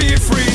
be free.